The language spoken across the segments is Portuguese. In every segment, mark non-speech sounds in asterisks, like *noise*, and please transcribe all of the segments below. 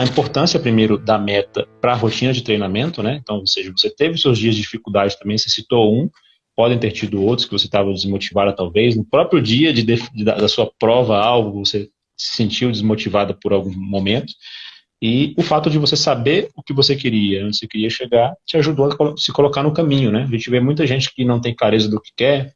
a importância, primeiro, da meta para a rotina de treinamento, né? Então, ou seja, você teve seus dias de dificuldade também, você citou um, podem ter tido outros que você estava desmotivada talvez. No próprio dia de, de, da sua prova, algo, você se sentiu desmotivada por algum momento. E o fato de você saber o que você queria, onde você queria chegar, te ajudou a se colocar no caminho, né? A gente vê muita gente que não tem clareza do que quer,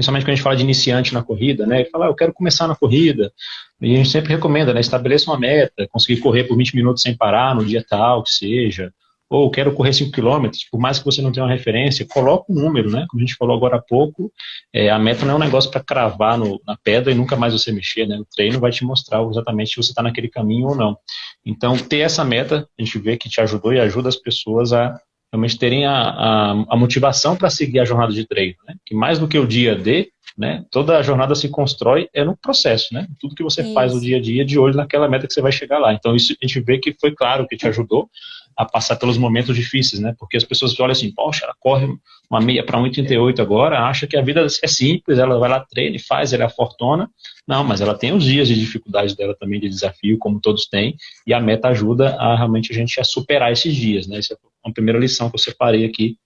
principalmente quando a gente fala de iniciante na corrida, né? Ele fala, ah, eu quero começar na corrida. E a gente sempre recomenda, né? Estabeleça uma meta, conseguir correr por 20 minutos sem parar no dia tal, que seja ou quero correr 5 km, por mais que você não tenha uma referência, coloca um número, né? Como a gente falou agora há pouco, é, a meta não é um negócio para cravar no, na pedra e nunca mais você mexer, né? O treino vai te mostrar exatamente se você está naquele caminho ou não. Então, ter essa meta, a gente vê que te ajudou e ajuda as pessoas a realmente terem a, a, a motivação para seguir a jornada de treino, né? Que mais do que o dia D, né? Toda a jornada se constrói é no processo, né? Tudo que você isso. faz no dia a dia, de olho naquela meta que você vai chegar lá. Então, isso a gente vê que foi claro que te *laughs* ajudou a passar pelos momentos difíceis, né? Porque as pessoas olham assim, poxa, ela corre uma meia para 1,38 agora, acha que a vida é simples, ela vai lá, treina e faz, ela é a fortuna. Não, mas ela tem os dias de dificuldade dela também, de desafio, como todos têm, e a meta ajuda a realmente a gente a superar esses dias, né? Essa é uma primeira lição que eu separei aqui